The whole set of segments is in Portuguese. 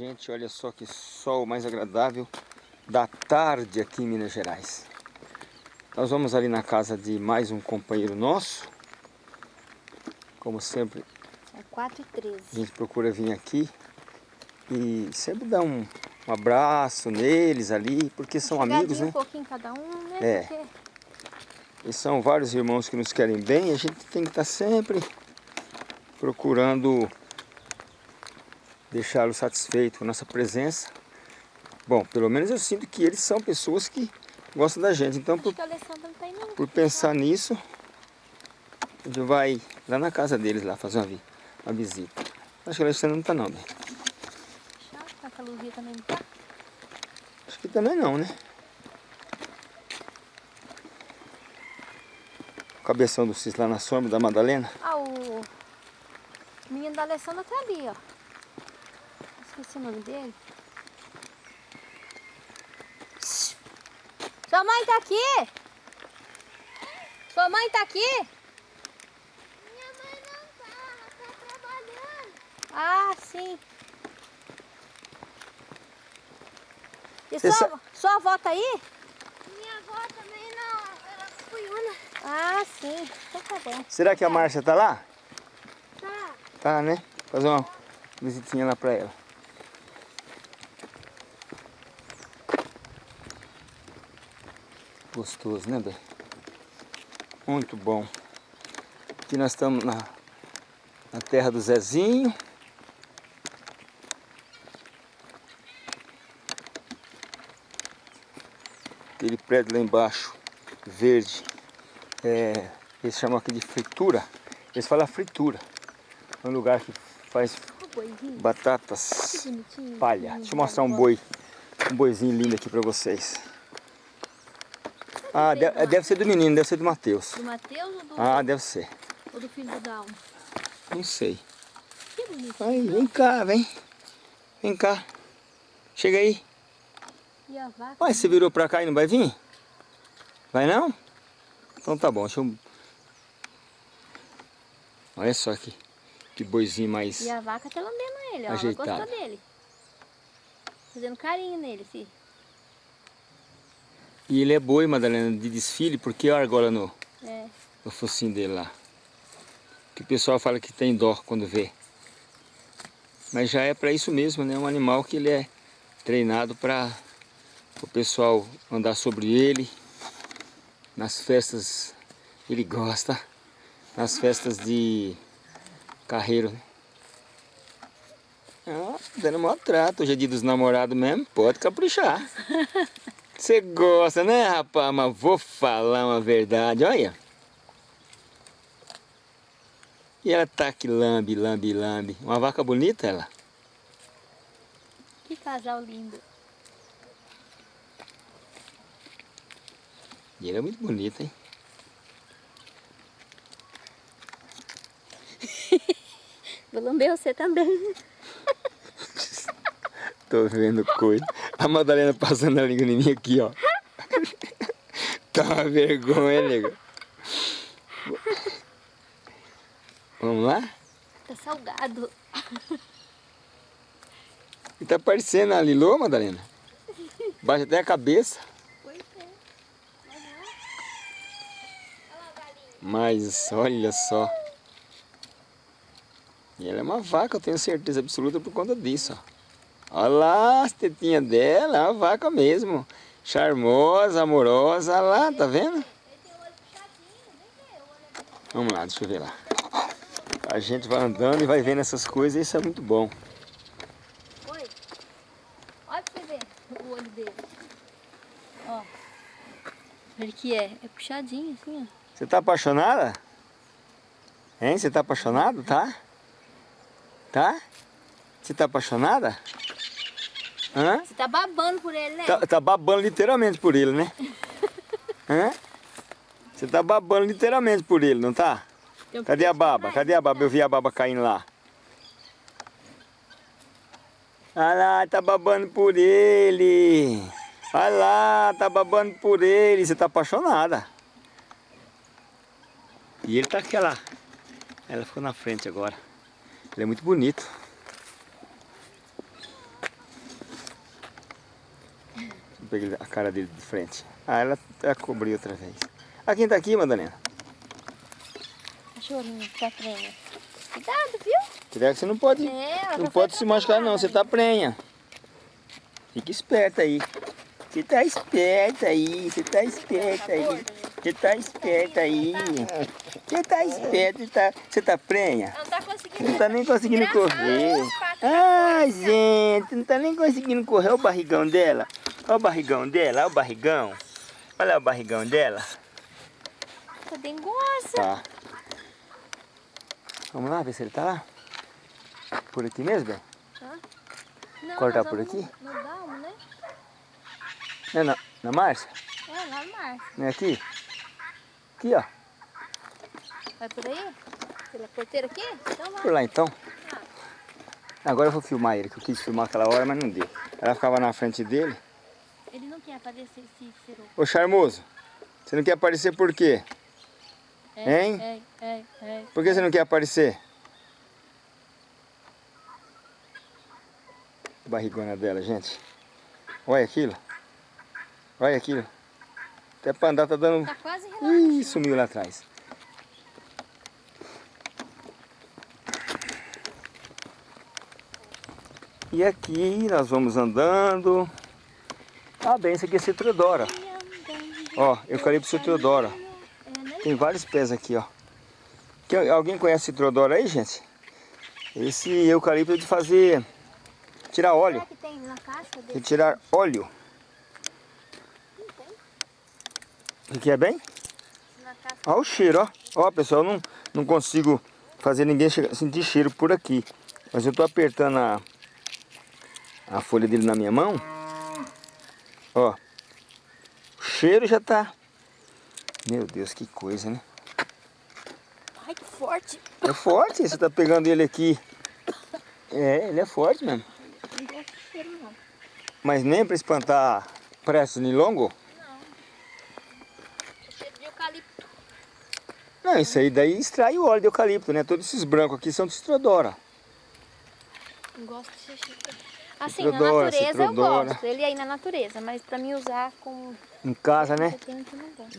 Gente, olha só que sol mais agradável da tarde aqui em Minas Gerais. Nós vamos ali na casa de mais um companheiro nosso. Como sempre. É 4 e 13. A gente procura vir aqui e sempre dar um, um abraço neles ali, porque são amigos, né? um pouquinho cada um, né? É. Porque... E são vários irmãos que nos querem bem, a gente tem que estar sempre procurando deixá-los satisfeitos com a nossa presença. Bom, pelo menos eu sinto que eles são pessoas que gostam da gente. Então, por, por pensar nisso, a gente vai lá na casa deles lá fazer uma, uma visita. Acho que a Alessandra não está não, Luzia também não tá? Acho que também não, né? O cabeção do Cis lá na sombra da Madalena. Ah, o menino da Alessandra tá ali, ó. Esqueci o nome dele. Sua mãe tá aqui? Sua mãe tá aqui? Minha mãe não tá, ela tá trabalhando. Ah, sim. E Você sua, sua avó tá aí? Minha avó também não, ela foi una. Ah, sim. Então tá bom. Será que a Márcia tá lá? Tá. Tá, né? Fazer uma visitinha lá pra ela. Gostoso, né, Bê? Muito bom. Aqui nós estamos na, na terra do Zezinho. Aquele prédio lá embaixo, verde, é, eles chamam aqui de fritura. Eles falam fritura. É um lugar que faz batatas palha. Deixa eu mostrar um boi, um boizinho lindo aqui pra vocês. Ah, de- deve ser do menino, deve ser do Matheus. Do Matheus ou do, Ah, deve ser. ou do filho do Dalmo? Não sei. Que bonito. Aí, vem cá, vem. Vem cá. Chega aí. E a vaca? Ué, você virou pra cá e não vai vir? Vai não? Então tá bom, deixa eu... Olha só aqui. Que boizinho mais... E a vaca tá lambendo ele, ó. Ajeitado. Ela gostou dele. Fazendo carinho nele, filho. E ele é boi, Madalena, de desfile, porque olha a argola no, É. no focinho dele lá. Que o pessoal fala que tem dó quando vê. Mas já é para isso mesmo, né? Um animal que ele é treinado para o pessoal andar sobre ele. Nas festas ele gosta. Nas festas de carreiro, né? Ah, dando maior trato. Hoje é dia dos namorados mesmo, pode caprichar. Você gosta, né, rapaz? Mas vou falar uma verdade, olha. E ela tá que lambe, lambe, lambe. Uma vaca bonita, ela. Que casal lindo. E ela é muito bonita, hein? Vou lamber você também. Tô vendo coisa. A Madalena passando a língua em mim aqui, ó. Tá uma vergonha, nego. Vamos lá? Tá salgado. E tá parecendo a Lilô, Madalena? Baixa até a cabeça. Mas olha só. E ela é uma vaca, eu tenho certeza absoluta por conta disso. Ó. Olha lá as tetinhas dela, uma vaca mesmo. Charmosa, amorosa, olha lá, tá vendo? Ele tem o olho puxadinho, vem ver o olho. Vamos lá, deixa eu ver lá. A gente vai andando e vai vendo essas coisas isso é muito bom. Oi. Olha pra você ver o olho dele. Ó. Ele que é. É puxadinho assim, ó. Você tá apaixonada? Hein? Você tá apaixonado, tá? Tá? Você tá apaixonada? Hã? Você tá babando por ele, né? Tá, tá babando literalmente por ele, né? Hã? Você tá babando literalmente por ele, não tá? Cadê a baba? Cadê a baba? Eu vi a baba caindo lá. Olha lá, tá babando por ele. Olha lá, tá babando por ele. Você tá apaixonada. E ele tá aquela... Ela ficou na frente agora. Ele é muito bonito. Pegar a cara dele de frente. Ah, ela, ela cobriu outra vez. Ah, quem tá aqui, Madalena? Cachorrinho que tá prenha. Cuidado, viu? Cuidado que você não pode, É, não pode se machucar não, você tá prenha. Fica esperta aí. Você tá esperta aí, você tá esperta aí. Você tá esperta aí. Você tá esperta, tá, você tá prenha? Não tá Você conseguindo. não tá nem conseguindo correr. Ai, gente, não tá nem conseguindo correr. Olha o barrigão dela. Olha o barrigão dela, olha o barrigão. Olha o barrigão dela. Tá dengosa. Tá. Vamos lá ver se ele tá lá. Por aqui mesmo, bem? Não, Cortar por aqui? No, no né? Não é na, na Márcia? É, lá no mar. Não é aqui? Aqui, ó. Vai por aí? Pela porteira aqui? Então vai. Por lá então. Agora eu vou filmar ele, que eu quis filmar aquela hora, mas não deu. Ela ficava na frente dele. Ele não quer aparecer esse ciro. Ô charmoso, você não quer aparecer por quê? É, Hein? É, é, é. Por que você não quer aparecer? Barrigona dela, gente. Olha aquilo. Olha aquilo. Até pra andar tá dando... Tá quase Ih, relaxando. sumiu lá atrás. E aqui nós vamos andando. Ah, bem, isso aqui é citrodora. Ó, eucalipto citrodora. Tem vários pés aqui, ó. Quem- alguém conhece citrodora aí, gente? Esse eucalipto é de fazer... Tirar óleo. Que dele? Retirar óleo. O que é bem? Olha o cheiro, ó. Ó, pessoal, não, não consigo fazer ninguém sentir cheiro por aqui. Mas eu tô apertando a, a folha dele na minha mão. Ó. O cheiro já tá... Meu Deus, que coisa, né? Ai, que forte. É forte, você tá pegando ele aqui. É, ele é forte mesmo. Não gosto de cheiro, não. Mas nem para espantar preço nilongo? Cheiro de eucalipto. Não, isso aí daí extrai o óleo de eucalipto, né? Todos esses brancos aqui são de citrodora. Não gosto de cheiro. Assim, na natureza eu citrodora. gosto. Ele aí na natureza, mas pra mim usar com... Em casa, né? Gosto.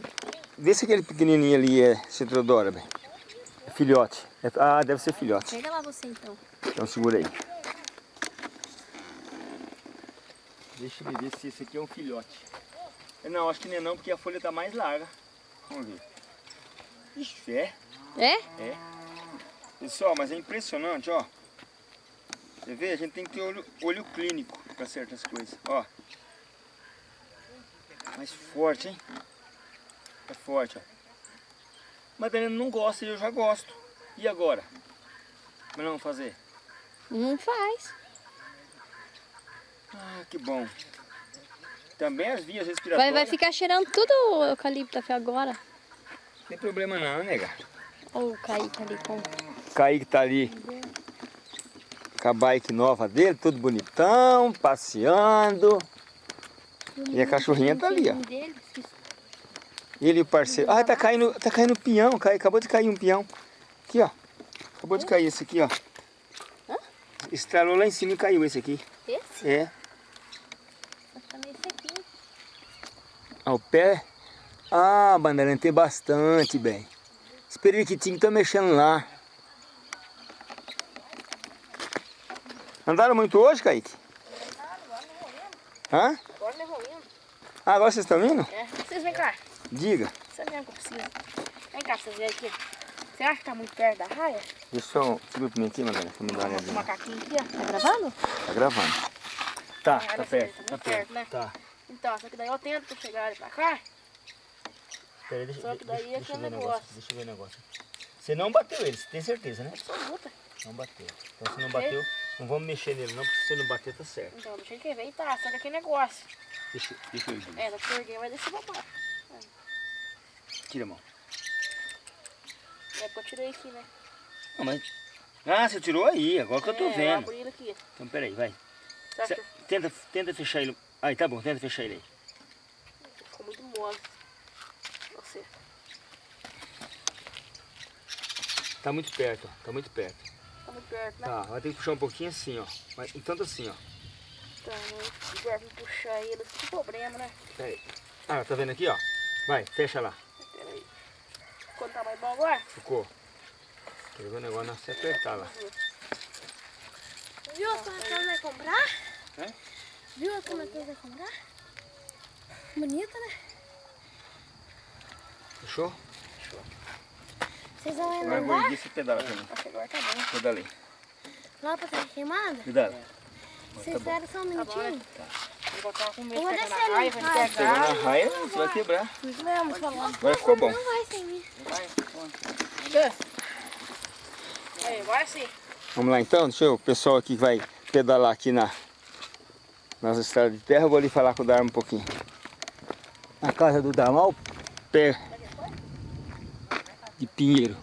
Vê se aquele pequenininho ali é citrodora, bem. É filhote. É- ah, deve ser filhote. Pega lá você então. Então segura aí. Deixa eu ver se esse aqui é um filhote. Não, acho que não é não, porque a folha tá mais larga. Vamos ver. Ixi, é? É? É. Pessoal, mas é impressionante, ó. Você vê? A gente tem que ter olho, olho clínico para certas coisas, ó. Mais forte, hein? É forte, ó. Madalena não gosta e eu já gosto. E agora? Mas não vamos fazer? Não faz. Ah, que bom. Também as vias respiratórias. Vai, vai ficar cheirando tudo o eucalipto até agora. Não tem problema não, nega. Olha o Kaique ali com... Kaique tá ali com a bike nova dele, tudo bonitão, passeando. E a cachorrinha tá ali, ó. Ele e o parceiro. Ah, tá caindo, tá caindo peão, cai, acabou de cair um peão. Aqui, ó. Acabou de cair esse aqui, ó. Estralou lá em cima e caiu esse aqui. Esse? É. Sequinho. Ao pé. Ah, bandeirante tem bastante, bem. Esse periquitinho tá mexendo lá. Andaram muito hoje, Kaique? Hã? Agora levou indo. Ah, agora vocês estão indo? É. Vocês vem cá. Diga. Você vem que eu preciso. Vem cá, vocês verem aqui. Você acha que tá muito perto da raia? Deixa eu... Segura pra mim aqui, Madalena, pra me dar uma Esse olhadinha. macaquinho aqui, ó. Tá gravando? Tá gravando. Tá, tá olha perto, tá tá perto. perto, né? Tá. Então, só que daí eu tento chegar ali pra cá. Peraí, deixa, Só que daí deixa, é deixa o negócio. negócio. Deixa eu ver o negócio. Você não bateu ele, você tem certeza, né? Absoluta. Não bateu. Então se não bateu, não vamos mexer nele não, porque se você não bater tá certo. Então, deixa ele ver. Tá, só que aquele negócio. Deixa, deixa eu ver. É, da perguei, vai descer pra baixo. Tira a mão. É porque eu tirei aqui, né? Não, mas... Ah, você tirou aí, agora que eu tô é, Eu vendo. abri ele aqui. Então peraí, vai. Cê- tenta, tenta fechar ele. Aí, tá bom, tenta fechar ele aí. ficou muito mole? Você. Tá muito perto, ó. Tá muito perto. Tá muito perto, né? Tá, vai ter que puxar um pouquinho assim, ó. Mas, tanto assim, ó. Então, se tiver que puxar ele, que problema, né? Peraí. Ah, tá vendo aqui, ó? Vai, fecha lá. Peraí. Quanto tá mais bom agora? Ficou. Quer ver o negócio não se apertar lá. Viu como a Matheus vai comprar? É? Viu como a Matheus vai comprar? Bonita, né? Fechou? Vocês vão andar gordinho, você pedala também. Acho que agora tá bom. Pedalei. lá pra trás queimada? Pedala. Vocês esperam só um minutinho? Eu vou estar com medo de pegar descer na de vai. Pegar. na raia, você vai quebrar. Isso mesmo, falando. Agora ficou bom. Não vai sem mim. Aí, vai sim. Vamos lá então, deixa eu, o pessoal aqui que vai pedalar aqui na, nas estradas de terra, eu vou ali falar com o Dharma um pouquinho. Na casa do Dharma, o pé de pinheiro.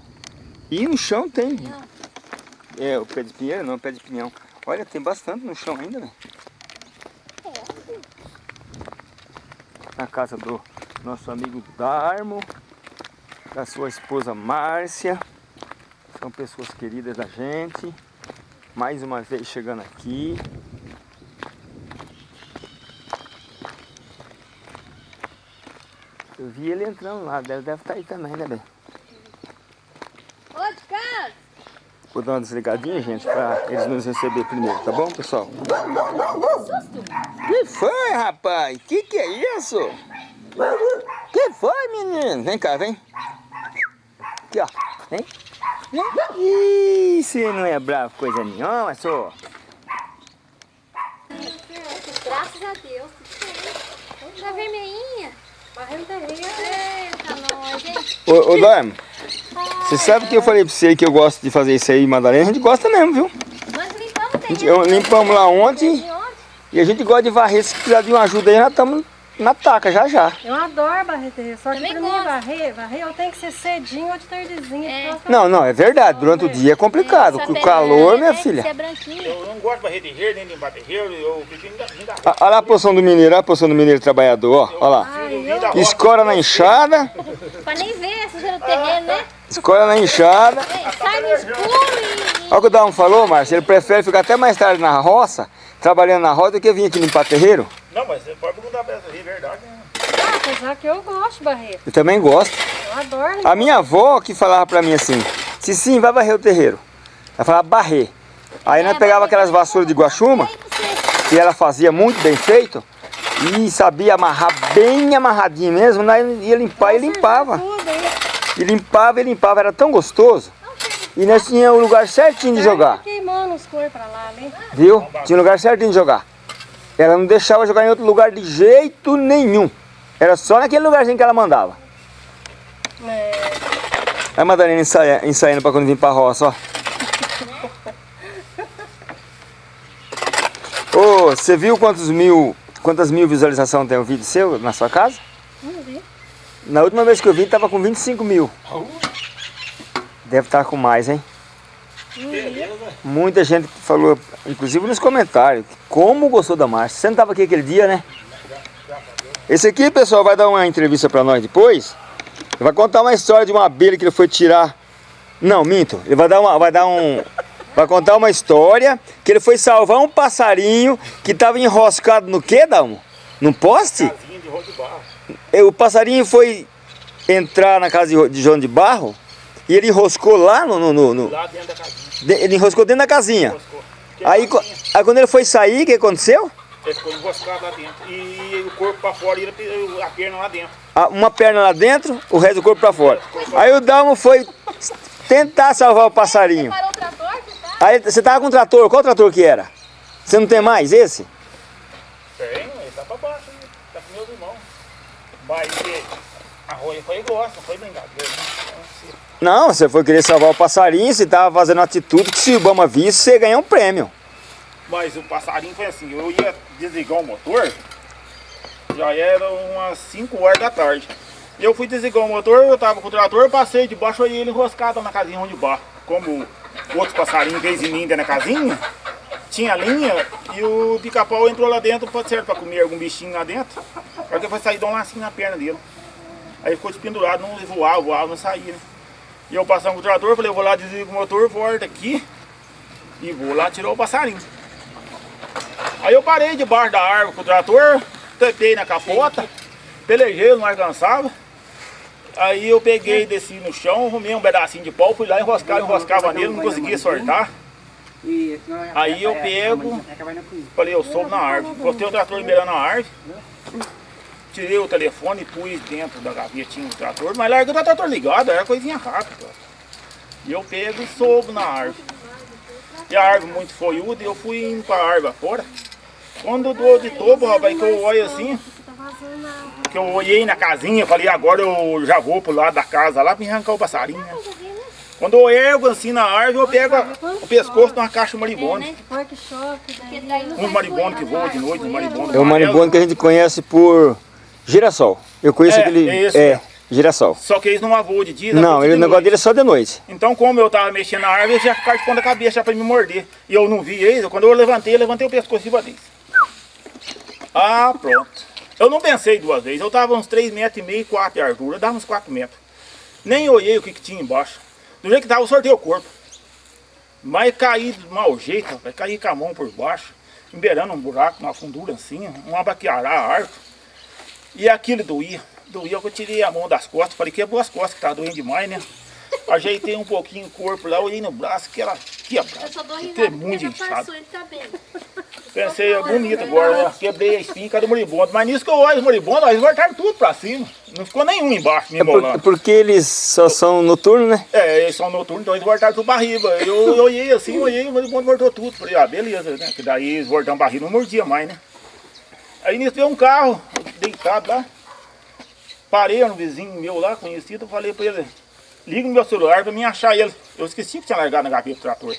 E no chão tem. É, o pé de pinheiro não, o pé de pinhão. Olha, tem bastante no chão ainda, né? Na casa do nosso amigo Darmo, da sua esposa Márcia. São pessoas queridas da gente. Mais uma vez chegando aqui. Eu vi ele entrando lá, deve, deve estar aí também, né, bem? Ô, de casa! Vou dar uma desligadinha, gente, para eles nos receber primeiro, tá bom, pessoal? Que foi, rapaz? Que que é isso? Que foi, menino? Vem cá, vem. Aqui, ó. Vem. Vem. Ih, você não é bravo coisa nenhuma, só. Graças a Deus. Tá vermelhinha. Barrendo terreno. Eita, nós, hein? Ô, ô Dorme, você sabe que eu falei pra você que eu gosto de fazer isso aí em Madalena? A gente gosta mesmo, viu? Nós limpamos A gente, eu, limpamos lá ontem e a gente gosta de varrer. Se precisar de uma ajuda aí, nós estamos na taca já já. Eu adoro varrer terreiro, só que Também pra mim gosto. varrer, varrer eu tenho que ser cedinho ou de tardezinha. É. Não, não, é verdade. Durante o dia é complicado. Com o calor, aí minha que filha. Eu não gosto de barrer terreiro, nem limpar terreiro, eu prefiro ainda, Ah, Olha lá a poção do mineiro, olha a poção do mineiro trabalhador, ó. Olha lá. Ai, eu. Escora na enxada, Pra nem ver se no terreno, né? escora na enxada. Sai no escuro. Olha o que o Dalmo falou, Márcio. Ele prefere ficar até mais tarde na roça, trabalhando na roça, do que vir aqui limpar terreiro. Não, mas você pode perguntar pra essa aí, é verdade. Né? ah, apesar que eu gosto de varrer. Eu também gosto. Eu adoro. A minha avó que falava pra mim assim, se sim, vai varrer o terreiro. Ela falava barrer. Aí nós pegava aquelas vassouras de guaxuma, que ela fazia muito bem feito, e sabia amarrar bem amarradinho mesmo, nós ia limpar e limpava. Tudo? E limpava e limpava, era tão gostoso. E nós tínhamos o lugar certinho de jogar, Tá queimando os cor pra lá, né? viu? Tinha um lugar certinho de jogar. Ela não deixava jogar em outro lugar de jeito nenhum. Era só naquele lugarzinho que ela mandava. É, Aí a Madalena ensaia, ensaiando pra quando vir pra roça, ó. Ô, você viu quantos mil, quantas mil visualizações tem o vídeo seu na sua casa? Na última vez que eu vi, tava com 25 mil. Deve estar com mais, hein? Muita gente falou, inclusive nos comentários, como gostou da marcha. Você não estava aqui aquele dia, né? Esse aqui, pessoal, vai dar uma entrevista para nós depois. Ele vai contar uma história de uma abelha que ele foi tirar. Não, minto. Ele vai dar uma, vai dar um, vai contar uma história que ele foi salvar um passarinho que estava enroscado no quê, Dalmo? Num poste? Casinha de barro. E o passarinho foi entrar na casa de, de João de Barro e ele enroscou lá no, no- no- no- Lá dentro da casinha. de- ele enroscou dentro da casinha. Aí, aí quando ele foi sair, o que aconteceu? Ele ficou enroscado lá dentro. E o corpo pra fora e a perna lá dentro. Ah, Uma perna lá dentro, o resto do corpo pra fora. Aí o Dalmo foi tentar salvar o passarinho. Parou o trator, você tá? Aí você tava com um trator, qual trator que era? Você não tem mais esse? Tem, ele tá pra baixo, né? tá com meus irmãos. Mas foi não foi brincadeira. Né? Não, você foi querer salvar o passarinho, você tava fazendo atitude que se o Obama visse, você ganha um prêmio. Mas o passarinho foi assim, eu ia desligar o motor, já era umas 5 horas da tarde. Eu fui desligar o motor, eu tava com o trator, passei debaixo e ele enroscado na casinha onde barro. Como outros passarinhos fez em mim dentro da casinha, tinha linha e o pica-pau entrou lá dentro, pode ser pra comer algum bichinho lá dentro. Aí que foi sair, dar um lacinho na perna dele. Aí ficou despendurado, não voava, voava, não saía, né? E eu passando com o trator, falei, vou lá desligar o motor, volto aqui e vou lá tirar o passarinho. Aí eu parei debaixo da árvore com o trator, tentei na capota, pelejei, não alcançava. Aí eu peguei, desci no chão, arrumei um pedacinho de pau, fui lá enroscar, enroscava nele, não conseguia sortar. Aí eu pego, falei, eu soube na árvore. Botei o trator liberando na árvore. Tirei o telefone e pus dentro da gavetinha do trator, mas larguei o trator ligado, era coisinha rápida. E eu pego e soube na árvore. E a árvore muito folhuda, e eu fui indo pra árvore fora. Quando eu dou de topo, rapaz, que eu olho assim, Tá que eu olhei na casinha, falei, agora eu já vou pro lado da casa lá pra me arrancar o passarinho. né? Quando eu ergo assim na árvore, eu pego o pescoço de uma caixa Porque daí. daí não Um vai maribondo que voa de noite, um maribondo É o amarelo. maribondo que a gente conhece por girassol. Eu conheço É, aquele. é esse é, girassol. Só que eles não voam de dia, Não, ele, de o negócio dele é só de noite. Então, como eu tava mexendo na árvore, eles já ficaram de ponta cabeça já pra me morder. E eu não vi eles, quando eu levantei, eu levantei o pescoço e batei. Ah, pronto. Eu não pensei duas vezes, eu tava uns 3 metros e meio, 4 de altura, dava uns 4 metros. Nem olhei o que, que tinha embaixo. Do jeito que tava, eu sortei o corpo. Mas caí de mau jeito, rapaz, caí com a mão por baixo, emberando um buraco, uma fundura assim, uma baqueará a árvore. E aquilo doía. Doía que eu tirei a mão das costas, falei, quebrou as costas, que tá doendo demais, né? Ajeitei um pouquinho o corpo lá, olhei no braço, que ela quebrada. Eu só dou risada porque muito já inchado. passou, ele tá bem. Pensei, é bonito agora, né? Quebrei a espinha do moribundo. Mas nisso que eu olho os moribundos, eles voltaram tudo pra cima. Não ficou nenhum embaixo, me É por- embolando. porque eles só são noturnos, né? É, eles são noturnos, então eles voltaram tudo pra riba. Eu, eu olhei assim, olhei, o moribundo voltou tudo. Falei, ah, beleza, né? Que daí eles voltaram pra riba, não mordia mais, né? Aí nisso veio um carro, deitado lá. Parei no vizinho meu lá, conhecido, falei pra ele, liga no meu celular pra mim achar ele. Eu esqueci que tinha largado na gaveta do trator.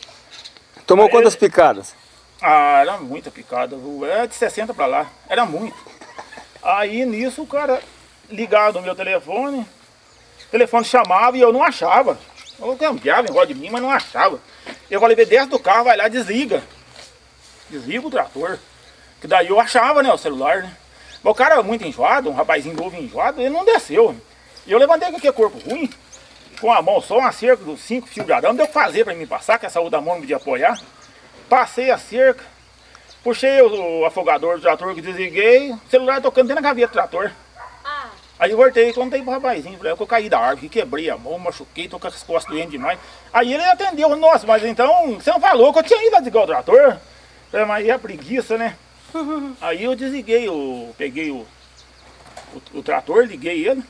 Tomou Aí quantas ele- picadas? Ah, era muita picada, viu? Era de 60 pra lá, era muito. Aí nisso o cara ligado no meu telefone, o telefone chamava e eu não achava. Eu cambiava em de mim, mas não achava. Eu falei, desce do carro, vai lá, desliga. Desliga o trator. Que daí eu achava, né, o celular, né? Mas o cara muito enjoado, um rapazinho novo enjoado, ele não desceu. E eu levantei com aquele corpo ruim, com a mão só, uma cerca dos cinco fios de arame, deu que fazer pra mim passar, que essa outra mão não podia apoiar. Passei a cerca, puxei o, o afogador do trator que desliguei, o celular tocando dentro da gaveta do trator. Ah, Aí eu voltei e contei pro rapazinho, falei, que eu caí da árvore, quebrei a mão, machuquei, tô com as costas doendo demais. Aí ele atendeu, nossa, mas então você não falou que eu tinha ido lá desligar o trator? Falei, mas é a preguiça, né? Aí eu desliguei, o, peguei o, o, o trator, liguei ele.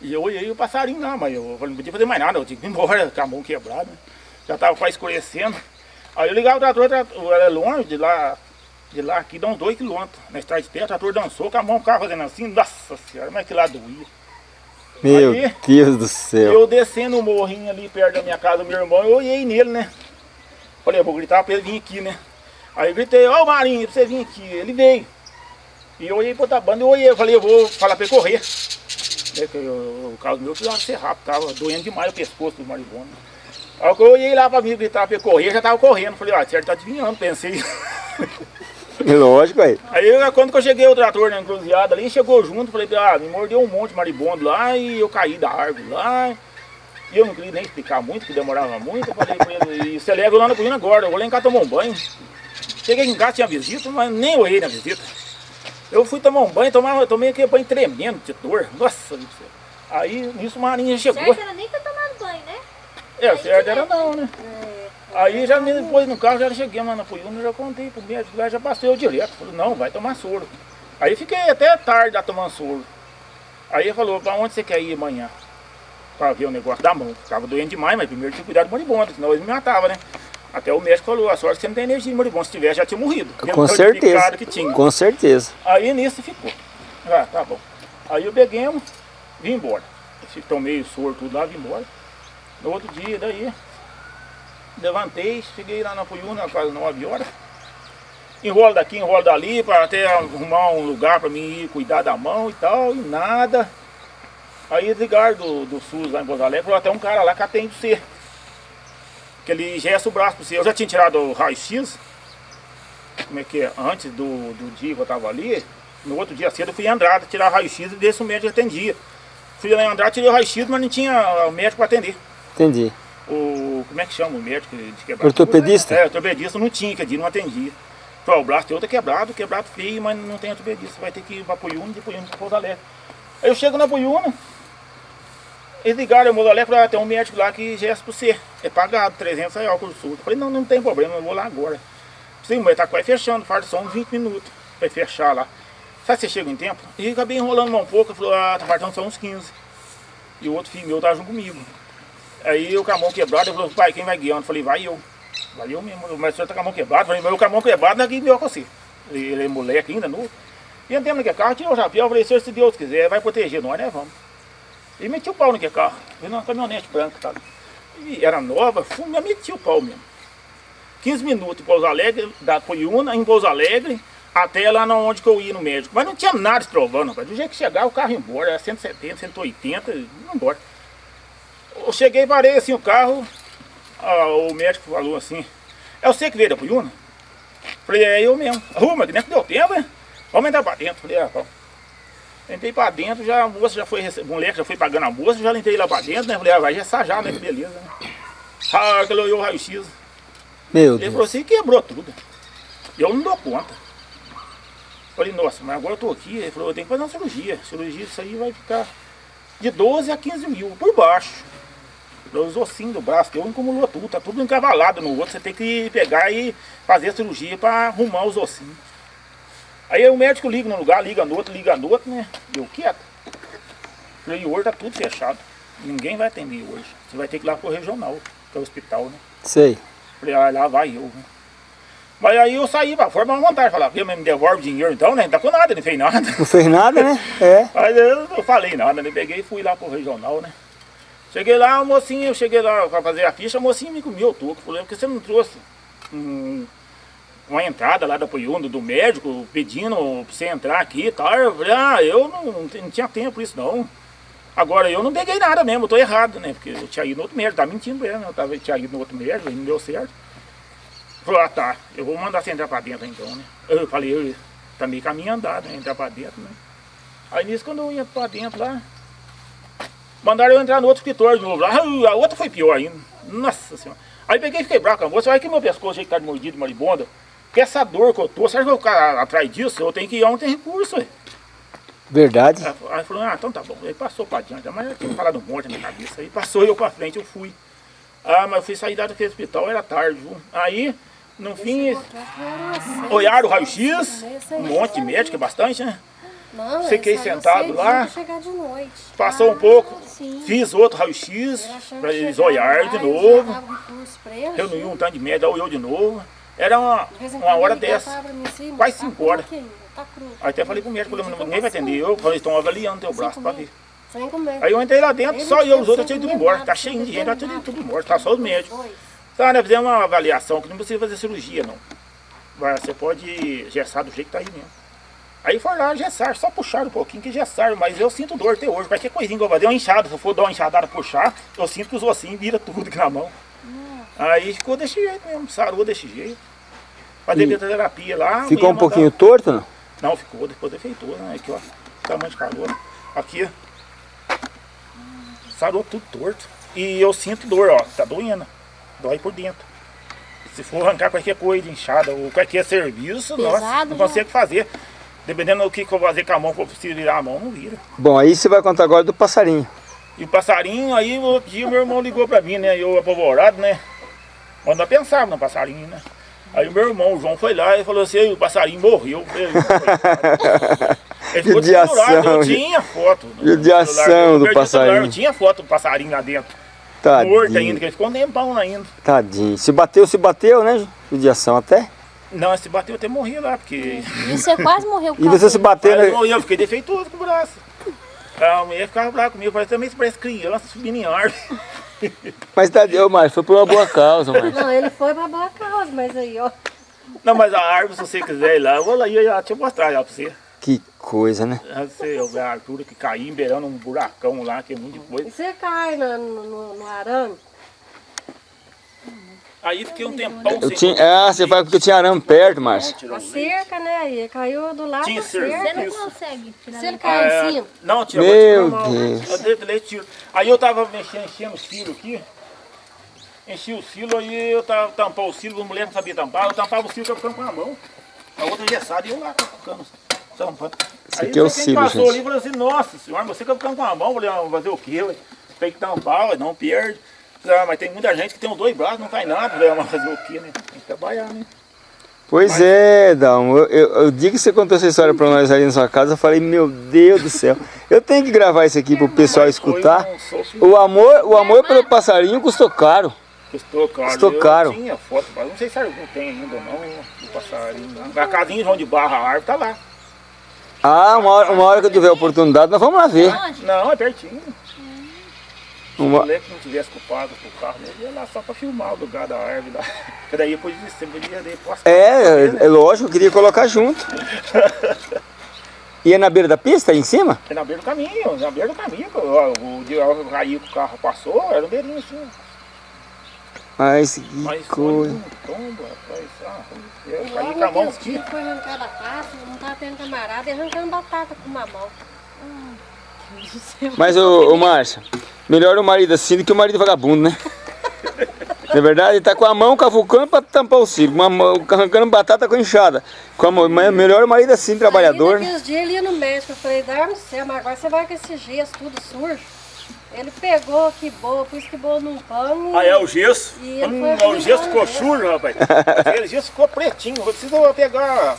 E eu olhei o passarinho lá, mas eu falei, não podia fazer mais nada, eu tinha que ir embora com a mão quebrada. Já tava quase escurecendo. Aí eu ligava o trator, o trator era longe de lá, de lá aqui dá uns 2 quilômetros. Na estrada de terra, o trator dançou, com a mão ficava fazendo assim, nossa senhora, mas que lá doía. Meu Aí- Deus do céu. Eu descendo o morrinho ali perto da minha casa do meu irmão, eu olhei nele, né? Falei, eu vou gritar pra ele vir aqui, né? Aí eu gritei, ó o Marinho, pra você vir aqui. Ele veio. E eu olhei pra outra banda, eu olhei, eu falei, eu vou falar pra ele correr. Né, que eu- o carro meu precisava ser rápido, tava doendo demais o pescoço do maribondo. Aí eu olhei lá pra mim gritar pra ele correr, já tava correndo. Falei, ah, certo, tá adivinhando, pensei. Lógico aí. Aí eu- quando eu cheguei o trator na encruzilhada ali, chegou junto, falei, ah, me mordeu um monte de maribondo lá e eu caí da árvore lá. E eu não queria nem explicar muito, que demorava muito. Eu falei pra ele, e você leva eu lá na cozinha agora, eu vou lá em casa tomar um banho. Cheguei em casa, tinha visita, mas nem olhei na visita. Eu fui tomar um banho, tomar, tomei aquele banho tremendo de dor. Nossa, aí nisso o Marinha chegou. certo era nem ter tomado banho, né? É, certo era não, né? Aí já me depois no carro, já cheguei lá na Puyuna, já contei pro médico já passei eu direto. Falei, não, vai tomar soro. Aí fiquei até tarde lá tomando soro. Aí ele falou, pra onde você quer ir amanhã? Pra ver o negócio da mão. Ficava doendo demais, mas primeiro tinha que cuidar do moribundo, senão ele me matava, né? Até o médico falou, a sorte que você não tem energia de moribundo, se tivesse já tinha morrido. Com certeza. Com certeza. Aí nisso ficou. Ah, tá bom. Aí eu peguemos, vim embora. Tomei o soro tudo lá, vim embora. No outro dia, daí, levantei, cheguei lá na Puyuna, quase 9 horas. Enrolo daqui, enrolo dali, para até arrumar um lugar para mim ir cuidar da mão e tal, e nada. Aí ligaram do, do SUS lá em Porto Alegre, falou até um cara lá que atende você. Que ele gesta o braço para você. Eu já tinha tirado o raio-x, como é que é, antes do, do dia que eu tava ali, no outro dia cedo eu fui em Andrade tirar raio-x e desse o médico atendia. Fui lá em Andrade, tirei o raio-x, mas não tinha o médico para atender. Entendi. O, como é que chama o médico de quebrar? Ortopedista? É, ortopedista não tinha, que dia não atendia. Falei, o braço teu tá quebrado, quebrado feio, mas não tem ortopedista. Vai ter que ir pra Puyuna, de Puyuna pra Pouso Alegre. Aí eu chego na Puyuna, eles ligaram, eu lá e falaram, ah, tem um médico lá que gesta pra você. É pagado, 300 reais por sul. Eu falei, não, não tem problema, eu vou lá agora. Sim, mas tá quase fechando, falta só uns 20 minutos pra fechar lá. Sabe se chega em tempo? E acabei enrolando um pouco, falou, ah, tá faltando só uns 15. E o outro filho meu tava junto comigo. Aí eu com a mão quebrada, ele falou, pai, quem vai guiando? Eu falei, vai eu. Vai eu mesmo, mas o senhor tá com a mão quebrada. Eu falei, mas eu com a mão quebrada não é que melhor com você. Ele, ele é moleque ainda, novo. E andamos naquele carro, tirou o chapéu, eu falei, senhor, se Deus quiser, vai proteger nós, né? Vamos. E meti o pau naquele carro, veio numa caminhonete branca, tá? E era nova, fui, me meti o pau mesmo. 15 minutos em Pouso Alegre, da Coiúna, em Pouso Alegre, até lá onde que eu ia no médico. Mas não tinha nada estrovando, rapaz. Do jeito que chegava, o carro ia embora, era 170, 180, ia embora. Eu cheguei, parei assim o carro, ah, o médico falou assim, é você que veio da Coiúna? Falei, é eu mesmo. Arruma, que nem que deu tempo, né? Vamos entrar pra dentro. Falei, ah. Entrei pra dentro, já, a moça já foi, o moleque já foi pagando a moça, já entrei lá pra dentro, né? Falei, ah, vai já, né? Que beleza, né? Ah, que ele olhou o raio-x. Meu Ele Deus. falou assim, quebrou tudo. Eu não dou conta. Falei, nossa, mas agora eu tô aqui. Ele falou, eu tenho que fazer uma cirurgia. Cirurgia, isso aí vai ficar de 12 a 15 mil por baixo. Os ossinhos do braço, teu acumulou tudo, tá tudo encavalado no outro. Você tem que pegar e fazer a cirurgia para arrumar os ossinhos. Aí o médico liga num lugar, liga no outro, liga no outro, né? Eu quieto. Falei, hoje tá tudo fechado. Ninguém vai atender hoje. Você vai ter que ir lá pro regional, que é hospital, né? Sei. Falei, ah, lá vai eu. né? Mas aí eu saí pra fora, mas vontade, falar, viu, me devolve dinheiro então, né? Não tá com nada, não fez nada. Não fez nada, né? É. Mas eu não falei nada, né? Peguei e fui lá pro regional, né? Cheguei lá, o mocinho, eu cheguei lá pra fazer a ficha, o mocinho me comeu o toco. Falei, por que você não trouxe um- uma entrada lá da Poiundo, do médico, pedindo pra você entrar aqui e tal? Eu falei, ah, eu não, não tinha- tempo isso não. Agora eu não peguei nada mesmo, eu tô errado, né? Porque eu tinha ido no outro médico, tá mentindo né? eu tava, tinha ido no outro médico, e não deu certo. Falou, ah tá, eu vou mandar você entrar pra dentro então, né? Eu falei, eu, tá meio caminho andado, né? Entrar pra dentro, né? Aí nisso quando eu ia pra dentro lá, mandaram eu entrar no outro escritório de novo lá, Ah, a outra foi pior ainda. Nossa senhora. Aí peguei e fiquei bravo com a moça, olha que meu pescoço aí tá de mordido, maribondo. Que essa dor que eu tô, será que eu vou ficar atrás disso? Eu tenho que ir onde tem recurso, ué. Verdade. Aí aí falou, ah, então tá bom. Aí passou pra diante, mas eu tinha falado um monte na minha cabeça. Aí passou eu pra frente, eu fui. Ah, mas eu fui sair daquele hospital, era tarde, viu? Aí, no fim, olharam o raio-x, um monte de médico, é bastante, né? Não, Fiquei sentado lá. Passou um pouco, Sim. fiz outro raio-x, pra eles olharem de novo. Reuniu um tanto de médico, olhou de novo. Era uma, uma hora dessa. quase tá cinco cru horas. aqui ainda, Tá. Aí até falei pro médico, falei, ninguém vai atender. Eu falei, estão avaliando teu braço pra ver. Sem comer. Aí eu entrei lá dentro, só eu, os sem outros tinham ido comer embora. Tá cheio de gente, tá tudo, tudo morto, tá só os médicos. Tá, né, fizemos uma avaliação que não precisa fazer cirurgia, não. Vai, Você pode gessar do jeito que tá aí mesmo. Aí foi lá gessar, só puxaram um pouquinho que gessaram, mas eu sinto dor até hoje. Qualquer coisinha que eu fazer, uma enxada, se eu for dar uma enxadada puxar, eu sinto que os ossinhos viram tudo aqui na mão. Aí ficou desse jeito mesmo, sarou desse jeito. Fazer terapia lá. Ficou um pouquinho torto, não? Não, ficou, depois defeitou, né? Aqui, ó. Tamanho de calor. Aqui, ó. Sarou tudo torto. E eu sinto dor, ó. Tá doendo. Dói por dentro. Se for arrancar qualquer coisa, inchada ou qualquer serviço, nossa, Pesado não já. consigo fazer. Dependendo do que, que eu vou fazer com a mão, que eu preciso virar a mão, não vira. Bom, aí você vai contar agora do passarinho. E o passarinho, aí outro dia meu irmão ligou pra mim, né? Eu apavorado, né? Mas nós pensávamos no passarinho, né? Aí o meu irmão, o João, foi lá e falou assim, "Ei, o passarinho morreu. Ele ficou desfigurado, eu tinha foto. judiação celular. Eu do passarinho. Eu tinha foto do passarinho lá dentro. Morto ainda, Tadinho. que ele ficou um tempão ainda. Tadinho. Se bateu, se bateu, né? Judiação até. Não, se bateu até morri lá, porque... E você quase morreu por E você se bateu, né? eu fiquei defeituoso com o braço. A mulher ficava brava comigo, parece também se parece criança subindo em árvore. Mas tadinho, mas foi por uma boa causa, mas. Não, ele foi pra boa causa, mas aí, ó. Não, mas a árvore, se você quiser ir lá, eu vou lá e eu já te mostrar já pra você. Que coisa, né? Você vê a altura que caiu, beirando um buracão lá, que é muito E coisa. você cai no, no, no arame, Aí fiquei um tempão Eu sem... tinha. Ah, você fala porque tinha arame perto, Márcio. a cerca, né? E caiu do lado Tinha da cerca. Você não Isso. consegue tirar Se ele daqui. cair É, em cima, Não, tira Meu. Deus. Eu dei leite, tiro. Aí eu tava mexendo, enchendo o silo aqui. Enchi o silo, aí eu tava tampando o silo, a mulher não sabia tampar, eu tampava o silo, eu ficava com a mão. a outra engessada e eu lá ficando tampando. Esse Aí aqui é o não cílio, passou gente. ali e falou assim, nossa senhora, você fica ficando com a mão, eu falei, ah, fazer o quê? ué? Tem que tampar, ué, não perde. Ah, mas tem muita gente que tem os dois braços, não faz nada, ah, mas fazer o quê, né? Tem que trabalhar, né? Pois é, Dão. Eu, eu, eu digo que você contou essa história pra nós ali na sua casa, eu falei, meu Deus do céu. Eu tenho que gravar isso aqui pro pessoal Mas foi escutar. um. O amor, o amor pelo passarinho custou caro. Custou caro. Custou eu caro. tinha foto, mas não sei se algum tem ainda ou não, do passarinho. lá. A casinha de João de Barra, a árvore tá lá. Ah, uma hora, uma hora que eu tiver oportunidade, nós vamos lá ver. Onde? Não, é pertinho. Se o Uma- moleque não tivesse culpado com o carro, ele ia lá só pra filmar o lugar da árvore lá. Porque daí depois de você podia ir postar. É, é lógico, eu queria colocar junto. E é na beira da pista, aí em cima? É na beira do caminho, na beira do caminho. O dia que caiu que o carro passou, era no beirinho assim. Mas que Mas coisa. um tombo, rapaz. Ah, eu caí com a mão aqui. que foi arrancar batata, não tava tendo camarada e arrancando batata com uma mão. Mas, ô, ô Márcia, melhor o marido assim do que o marido vagabundo, né? Na verdade, ele tá com a mão cavucando pra tampar o cílio, uma mão arrancando batata com enxada. Com a mão, melhor o marido assim, trabalhador, Aí né? naqueles dias ele ia no médico, eu falei, dá no céu, mas agora você vai com esse gesso tudo sujo. Ele pegou, que boa, pus que boa num pano. Ah, é o gesso? E Hum, o gesso ficou sujo, rapaz. Aquele gesso ficou pretinho. Eu preciso pegar,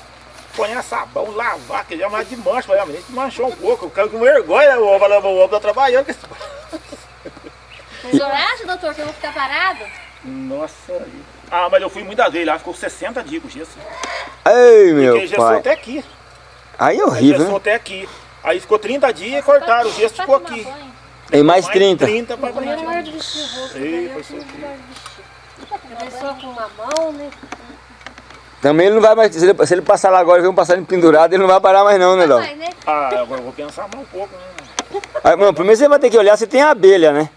ponhar sabão, lavar, que já mais de mancha. Mas a gente manchou um pouco. Eu quero com vergonha, o ovo, o ovo tá trabalhando. com esse- doutor, que eu vou ficar parado? Nossa. Ah, mas eu fui muitas vezes lá, ficou 60 dias com gesso. Ei, meu pai. até aqui. Aí é horrível, Gessou né? até aqui. Aí ficou 30 dias e cortaram, o gesso ficou aqui. banho. Tem mais 30. 30 pra Eu não frente. gosto de vestir roupa, Ei, só com uma mão, né? Também ele não vai mais. Se ele, se ele passar lá agora e ver um passarinho pendurado, ele não vai parar mais não, né, Dão? Vai, né? Ah, agora eu vou pensar mais um pouco, né? Aí, mano, primeiro você vai ter que olhar se tem a abelha, né?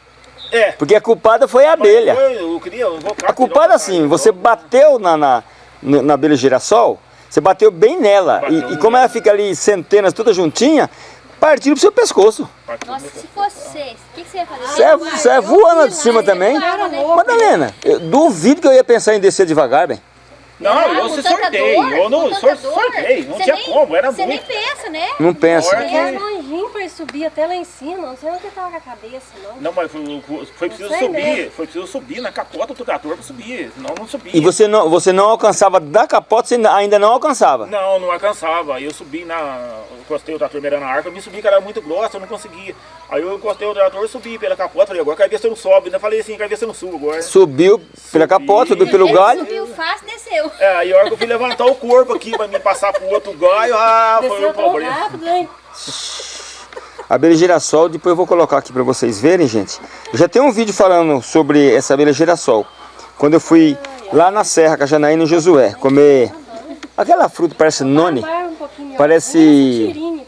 É. Porque a culpada foi a abelha. Foi, Eu queria invocar. A culpada assim, você bateu na, na, na abelha girassol, você bateu bem nela. Bateu E, e como ela fica ali centenas, toda juntinha, partiu pro seu pescoço. Nossa, se fosse vocês, o que, que você ia fazer? Você é, você é voando de cima também. Né? Madalena, eu duvido que eu ia pensar em descer devagar, bem. Não, eu se tanta sortei. dor, Eu não com sor, tanta dor, sortei, não você tinha nem- como, era Você nem muito. pensa, né? Não pensa. Olha. E era longinho pra ele subir até lá em cima, não sei onde ele tava com a cabeça, não. Não, mas foi, foi preciso sei subir, mesmo. foi preciso subir na capota do trator pra subir, senão não subia. E você não, você não alcançava da capota, você ainda- não alcançava. Não, não alcançava. Aí eu subi na. eu Encostei o trator meio na arca, eu me subi que era muito grossa, eu não conseguia. Aí eu encostei o trator e subi pela capota, falei, agora quero ver se eu não sobe. Ainda falei assim, quero ver se eu não subo agora. Subiu pela capota, subiu pelo galho. subiu fácil, desceu. É, aí a hora que eu fui levantar o corpo aqui pra me passar pro outro galho, ah, foi um problema. rápido, hein? A abelha girassol, depois eu vou colocar aqui pra vocês verem, gente. Eu já tem um vídeo falando sobre essa abelha girassol. Quando eu fui lá na Serra, com a Janaína e o Josué, comer aquela fruta, parece noni. Parece-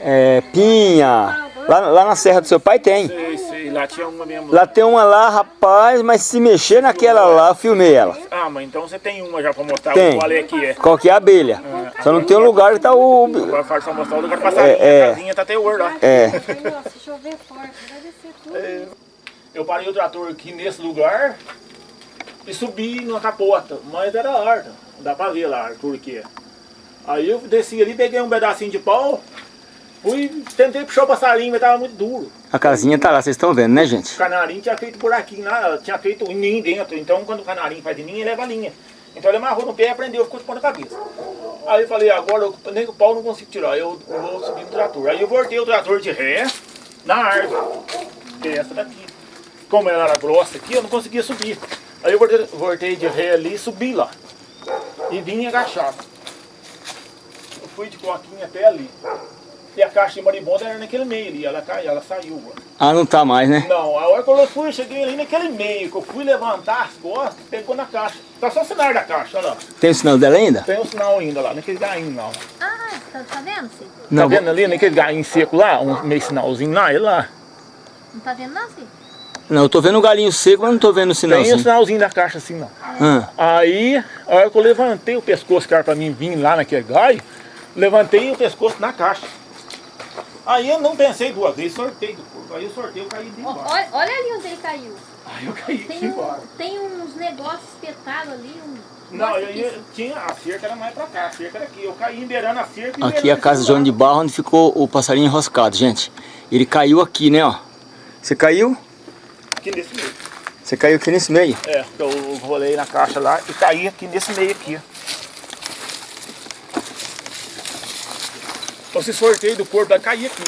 é, pinha. Lá, lá na Serra do seu pai tem. Lá tinha uma mesmo. Lá tem uma lá, rapaz, mas se mexer naquela lá, eu filmei ela. Ah, mas então você tem uma já pra mostrar Tem. qual é que é. Qual que é a abelha? Só não tem um lugar que tá o... Agora faz só mostrar o lugar passarinho, É, é. a casinha tá até o lá. É, chover forte, vai descer tudo. Eu parei o trator aqui nesse lugar e subi numa capota, mas era horta, dá pra ver lá, que é. Aí eu desci ali, peguei um pedacinho de pau, fui, tentei puxar o passarinho, mas tava muito duro. a casinha tá lá, vocês estão vendo, né, gente? O canarinho tinha feito buraquinho lá, tinha feito um ninho dentro, então quando o canarinho faz ninho, ele leva a linha. Então ele amarrou no pé e aprendeu, ficou de ponta cabeça. Aí eu falei, agora eu, nem o pau eu não consigo tirar, eu vou subir no trator. Aí eu voltei o trator de ré na árvore, que é essa daqui. Como ela era grossa aqui, eu não conseguia subir. Aí eu voltei, voltei de ré ali e subi lá. E vim agachado. Eu fui de coquinha até ali. E a caixa de maribondo era naquele meio ali, ela caiu, ela saiu. Ah, não tá mais, né? Não, a hora que eu fui, eu cheguei ali naquele meio, que eu fui levantar as costas, pegou na caixa. Tá só o sinal da caixa, olha lá. Tem o sinal dela ainda? Tem um sinal ainda lá, naquele gainho lá. Ah, tá, tá vendo, Cid? Não, tá vendo ali, naquele gainho seco lá, um meio sinalzinho lá, ele lá. Não tá vendo não, Cid? não, eu tô vendo o galinho seco, mas não tô vendo o Tem um sinalzinho. sinalzinho da caixa assim, não. Ah, Aí, a hora que eu levantei o pescoço, que era pra mim vir lá naquele gaio, levantei o pescoço na caixa. Aí eu não pensei duas vezes, sortei do corpo. Aí eu sorteio, eu caí de Ó, embaixo. olha, olha ali onde ele caiu. Aí eu caí Tem, de um, embaixo. tem uns negócios espetados ali. Um, Não, Nossa, eu, eu tinha, a cerca era mais pra cá, a cerca era aqui. Eu caí embeirando a cerca e Aqui é a casa de João de. Barro, onde ficou o passarinho enroscado, gente. Ele caiu aqui, né, ó. Você caiu? Aqui nesse meio. Você caiu aqui nesse meio? É, eu rolei na caixa lá e caí aqui nesse meio aqui. Esse sorteio do corpo vai cair aqui.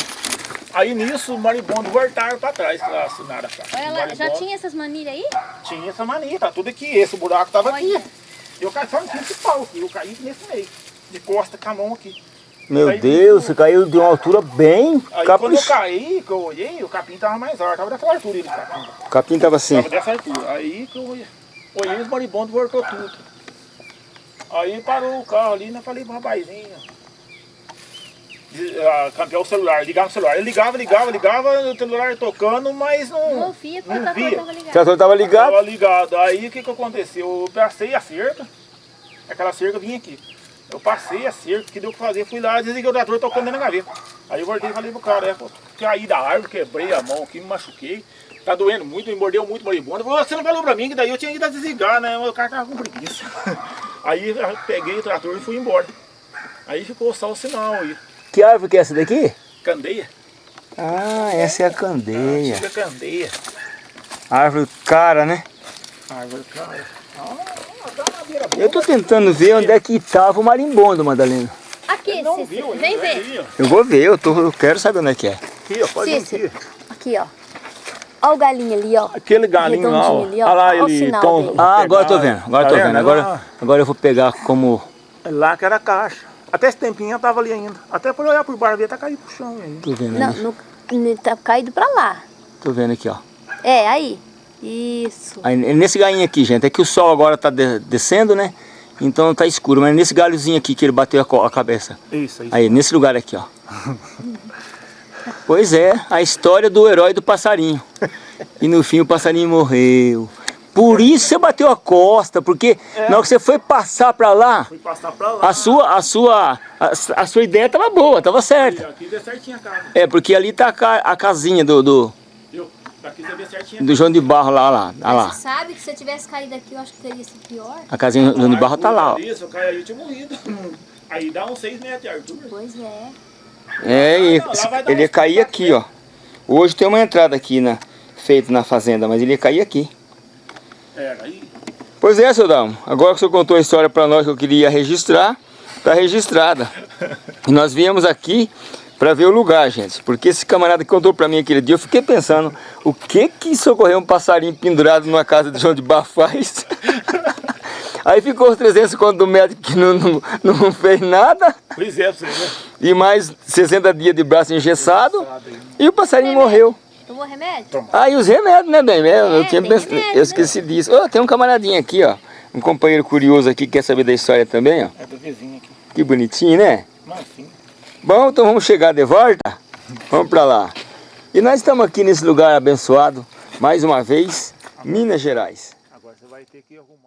Aí nisso o maribondo voltaram pra trás, lá assinaram a caixa. Lá, já tinha essas manilhas aí? Tinha essa mania, tá tudo aqui. Esse buraco tava Olha. aqui. Eu caí só no principal aqui, eu caí nesse meio. De costa com a mão aqui. Meu Aí, Deus, você caiu de uma altura bem Aí quando eu caí, que eu olhei, o capim tava mais alto, tava dessa altura ele, o capim. O capim tava assim. Tava dessa altura. Aí que eu olhei, olhei os moribundos voltou tudo. Aí parou o carro ali, e eu falei pro rapazinho. Ah, campeão o celular, ligava o celular. Ele ligava, ligava, ligava, o celular tocando, mas não. Não via porque não o trator via. tava O ligado. trator tava ligado. Tava ligado. Aí o que que aconteceu? Eu passei a cerca, aquela cerca vinha aqui. Eu passei a cerca, o que deu pra fazer? Fui lá, desliguei o trator, tocando dentro da gaveta. Aí eu voltei e falei pro cara, é, pô, caí da árvore, quebrei a mão aqui, me machuquei. Tá doendo muito, me mordeu muito moribundo. Você não falou pra mim que daí eu tinha ido a desligar, né? O cara tava com preguiça. Aí eu peguei o trator e fui embora. Aí ficou só o sinal aí. Que árvore que é essa daqui? Candeia. Ah, essa é a candeia. Chega candeia. Árvore cara, né? Árvore, cara. Ah, tá. Eu tô tentando ver onde é que tava o marimbondo, Madalena. Aqui, Não Cícero, viu vem ver. Eu vou ver, eu, tô, eu quero saber onde é que é. Aqui, ó, pode vir Cícero, aqui. aqui ó. Olha o galinho ali, ó. Aquele galinho lá, ó. Redondinho ali, ó. Olha lá Olha o ele sinal tom- dele. Ah, agora eu tô vendo, agora eu tô Tá vendo. Agora, agora eu vou pegar como... Lá que era a caixa. Até esse tempinho eu tava ali ainda. Até por olhar por baixo, tá caindo pro chão aí. Tô vendo Não, no, no- tá caído pra lá. Tô vendo aqui, ó. É, aí. Isso. Aí, nesse galinho aqui, gente, é que o sol agora tá de- descendo, né? Então tá escuro, mas nesse galhozinho aqui que ele bateu a, a cabeça. Isso, isso. Aí, nesse lugar aqui, ó. Pois é, a história do herói do passarinho. E no fim o passarinho morreu. Por isso você bateu a costa, porque na hora que você foi passar pra lá, lá. a sua, a sua, a, a sua ideia tava boa, tava certa. Aqui deu certinho a casa. É, porque ali tá a, a casinha do, do, certinho. do João de Barro lá, lá, lá, lá. Você sabe que se eu tivesse caído aqui, eu acho que teria sido pior. A casinha do João de Barro tá lá, ó. Isso, eu caí aí, eu tinha morrido. Aí dá uns 6 metros de altura. Pois é. É, e não, ele ia cair aqui, ó. Hoje tem uma entrada aqui na, feita na fazenda, mas ele ia cair aqui. É, aí. Pois é, seu Dalmo. Agora que o senhor contou a história pra nós que eu queria registrar, tá registrada. E nós viemos aqui pra ver o lugar, gente. Porque esse camarada que contou pra mim aquele dia, eu fiquei pensando, o que que socorrer um passarinho pendurado numa casa de João de Barro faz? Aí ficou os 300 contos do médico que não, não, não fez nada. Pois é, você ver. E mais 60 dias de braço engessado. E o passarinho morreu. Tomou remédio? Ah, e os remédios, né, bem? Eu, eu É, tinha pensado, remédio, eu esqueci disso. Ó, tem um camaradinho aqui, ó. Um companheiro curioso aqui que quer saber da história também, ó. É do vizinho aqui. Que bonitinho, né? Mansinho. Bom, então vamos chegar de volta. Vamos pra lá. E nós estamos aqui nesse lugar abençoado, mais uma vez, Minas Gerais. Agora você vai ter que arrumar.